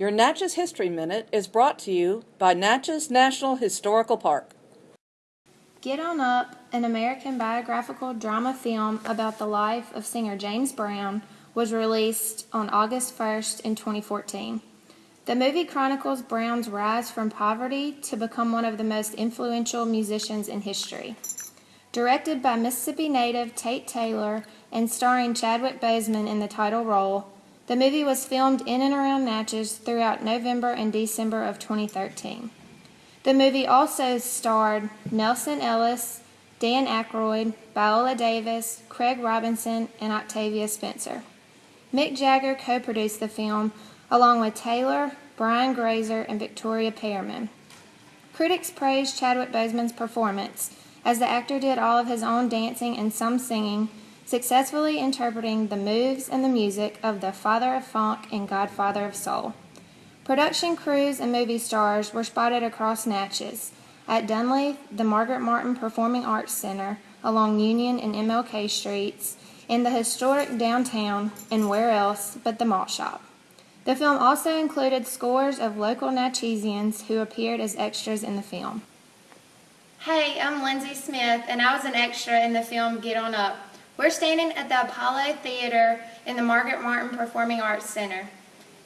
Your Natchez History Minute is brought to you by Natchez National Historical Park. Get On Up, an American biographical drama film about the life of singer James Brown, was released on August 1st in 2014. The movie chronicles Brown's rise from poverty to become one of the most influential musicians in history. Directed by Mississippi native Tate Taylor and starring Chadwick Boseman in the title role, the movie was filmed in and around Natchez throughout November and December of 2013. The movie also starred Nelsan Ellis, Dan Aykroyd, Viola Davis, Craig Robinson, and Octavia Spencer. Mick Jagger co-produced the film along with Taylor, Brian Grazer, and Victoria Pearman. Critics praised Chadwick Boseman's performance, as the actor did all of his own dancing and some singing, successfully interpreting the moves and the music of the Father of Funk and Godfather of Soul. Production crews and movie stars were spotted across Natchez, at Dunleith, the Margaret Martin Performing Arts Center, along Union and MLK Streets, in the historic downtown, and where else but the malt shop. The film also included scores of local Natchezians who appeared as extras in the film. Hey, I'm Lindsay Smith, and I was an extra in the film Get On Up. We're standing at the Apollo Theater in the Margaret Martin Performing Arts Center.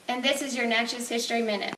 And this is your Natchez History Minute.